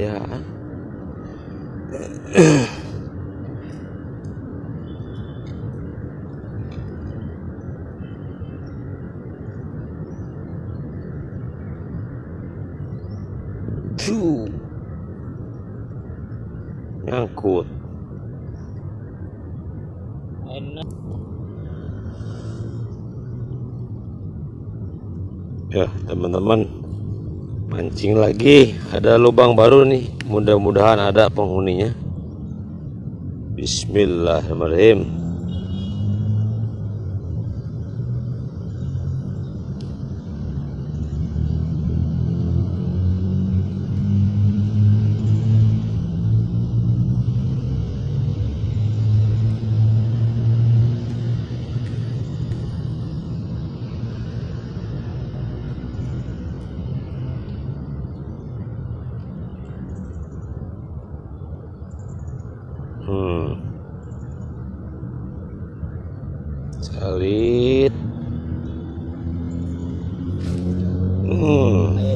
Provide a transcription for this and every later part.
ya Tuh. nyangkut enak ya teman-teman mancing lagi. Ada lubang baru nih. Mudah-mudahan ada penghuninya. Bismillahirrahmanirrahim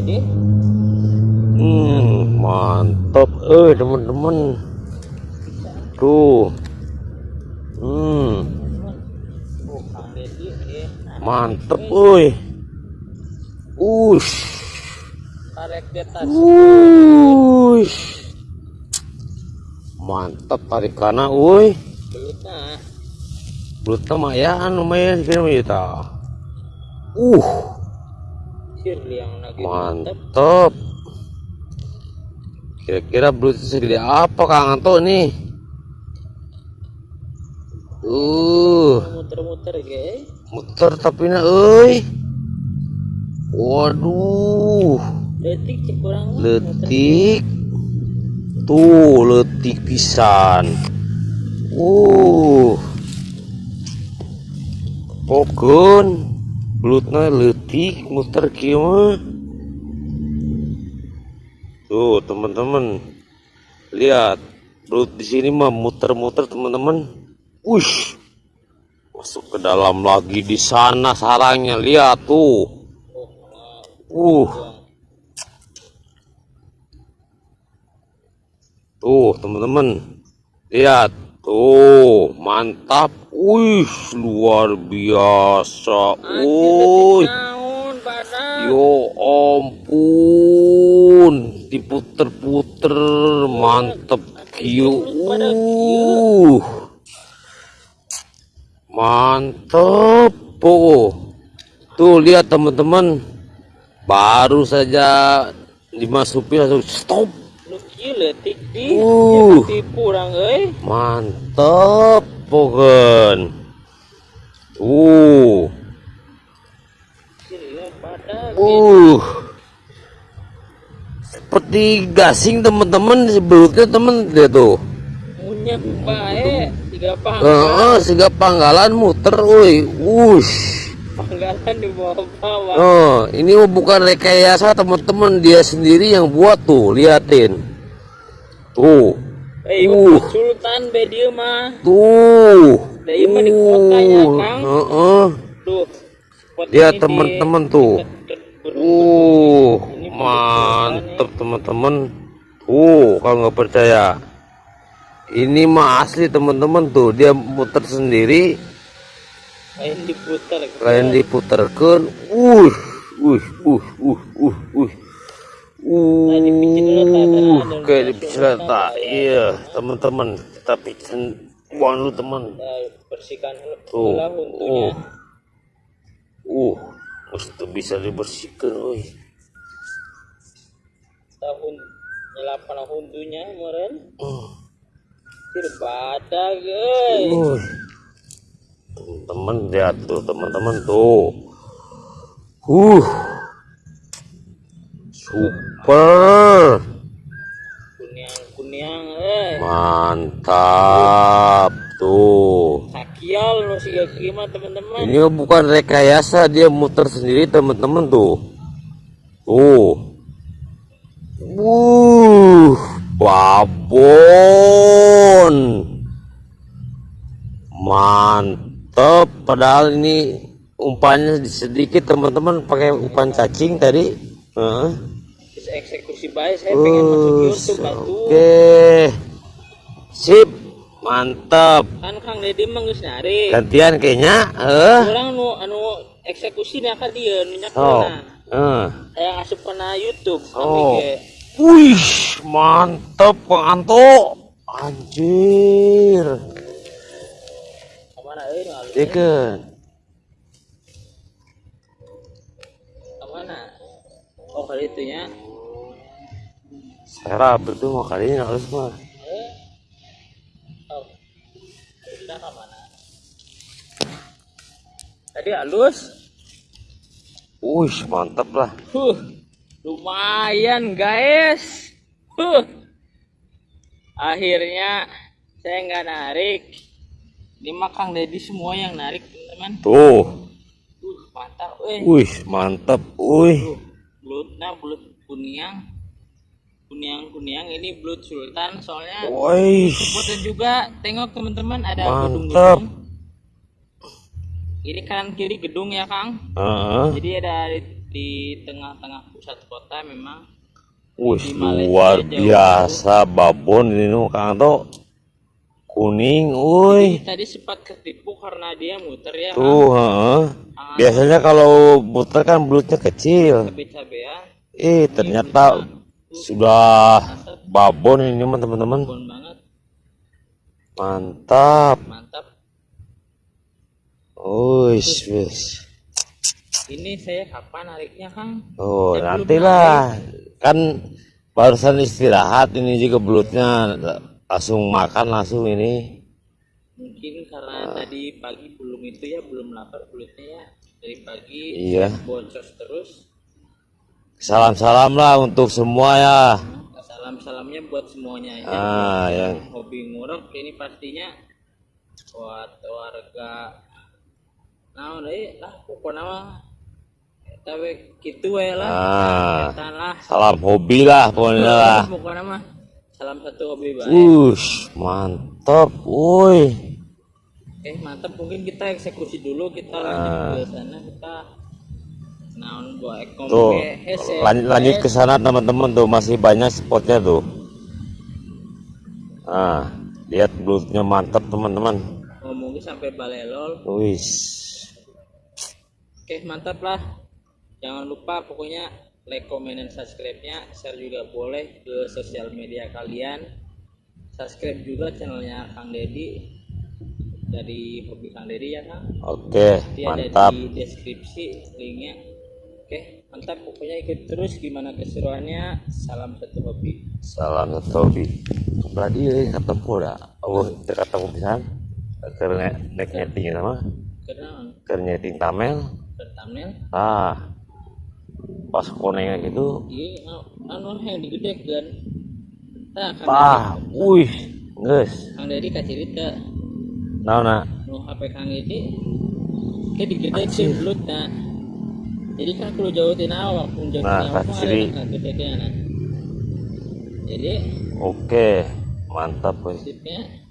deh Hmm, mantap eh teman-teman tuh. Hmm. Mantep woi. Ush. Ush. Mantap tarik kana woi. Belutnya. Belutnya lumayan lumayan kira kita uh sirli yang lagi mantap kira-kira belut segede apa kang? Anto nih? Uh. Muter-muter guys. Muter tapi na euy. Waduh. Detik cek kurang letik. Tuh letik pisan. Uh. Pokon belutnya letik muter kieu mah. Tuh teman-teman lihat belut di sini mah muter-muter teman-teman Wush. Masuk ke dalam lagi di sana sarangnya. Lihat tuh. Uh. Tuh teman-teman lihat tuh mantap. Wih luar biasa. Wih. yo ampun diputer-puter mantep kieu uh mantep oh tuh lihat teman-teman. Baru saja dimasukin langsung stop. Lu di Uh. uh. tipu urang euy mantep pokoknya uh. Uh. Seperti gasing teman-teman si belutnya teman dia tuh. Munyak bae tiga panggal Heeh, sehingga panggalan muter woi. Wush. Panggalan di bawah-bawah oh ini bukan rekayasa teman-teman dia sendiri yang buat tuh liatin tuh. Eh Uh. sultan be dieu mah. Tuh. Ieu mah di kotanya, Uh, Kang. heeh. tuh. Spot lihat ini di- teman-teman tuh. uh mantep teman-teman tuh kalau nggak percaya. Ini mah asli teman-teman tuh. Dia muter sendiri. Lain diputar. Lain diputerkan uh uh uh uh uh uh uh ada kayak dipijit tak. ya. iya teman-teman. Kita pijitin uang lu teman. Nah, bersihkan tuh. uh. uh mesti bisa dibersihkan oi tahun nyelapan hundunya kemarin. Uh. badak guys. Uh. teman-teman lihat tuh teman-teman tuh. Uh super kuniang kuniang eh mantap tuh sakial nu siga gimana teman-teman Ini bukan rekayasa, dia muter sendiri teman-teman tuh. Tuh. Wuh, babon. Mantep, padahal ini umpannya sedikit teman-teman pakai umpan cacing tadi. Heeh. Eksekusi baik saya pengen masuk YouTube batu Oke. Sip. Mantap. kan Kang Deddy mah geus nari Gantian kayaknya. Eh. orang nu anu eksekusi nya ka dia nu nya Oh. Eh. saya asup kana YouTube Oh. Wih, mantap Kang Anto. Anjir. ke mana euy alus Ikan. ke mana oh kali itu nya Saya berdua mau kali ini harus mah. tadi halus Wih, mantap lah. Huh, lumayan guys. Huh. Akhirnya saya nggak narik. Ini mah Kang Deddy semua yang narik teman-teman. Tuh. Uh, mantap, eh. Wih, mantap. Wih. Tuh, belutnya belut kuniang. Kuniang ini belut sultan soalnya Wih. Foto juga tengok teman-teman ada gedung-gedung. Ini kanan kiri gedung ya Kang. Heeh. Jadi ada di, di tengah-tengah pusat kota memang Wih, luar biasa babon ini nu Kang Anto. Kuning, wih. tadi sempat ketipu karena dia muter ya Tuh, heeh. Biasanya kalau buter kan belutnya kecil. cabe-cabean Eh, ternyata sudah babon ini mah teman-teman. Mantap. mantap Wis, wis. ini saya kapan nariknya Kang Oh, Saya nantilah. Kan barusan istirahat ini juga belutnya langsung makan langsung ini. mungkin karena tadi pagi belum itu ya belum lapar belutnya ya dari pagi Iya. boncos terus Salam-salam lah untuk semua ya. salam-salamnya buat semuanya ya. Ah, yang hobi ngurek ini pastinya buat warga. Nah deh lah pokoknya mah tapi gitu we lah. Ah, lah. salam hobi lah pokoknya lah. pokoknya mah salam satu hobi baik Ush, mantap, woi. oke mantap. Mungkin kita eksekusi dulu kita lanjut ke sana. Kita Tuh, lanjut, lanjut ke sana teman-teman tuh masih banyak spotnya tuh. Ah, lihat belutnya mantap teman-teman. ngomongin sampai balelol Wis. Oke mantap lah Jangan lupa pokoknya like, comment, dan subscribe-nya Share juga boleh ke sosial media kalian Subscribe juga channelnya Kang Deddy Dari Hobi Kang Deddy ya Kang Oke, Dia mantap. ada di deskripsi linknya Oke mantap pokoknya ikut terus gimana keseruannya. Salam satu hobi. Salam satu hobi. Berarti ketemu dah. Oh, ketemu pisan. Karena nek nyeting sama, Karena keur nyeting tamel. thumbnail? Ah, pas konengnya gitu, Iya anu yang digedekan Nah Kang pah, wih, geus. Kang Deddy kacirit ke Naona, nu HP Kang Edi kayak digedekeun belutna jadi kan kudu jauh tina awak pun jauh Nah, gedekeun jadi oke, mantap tipnya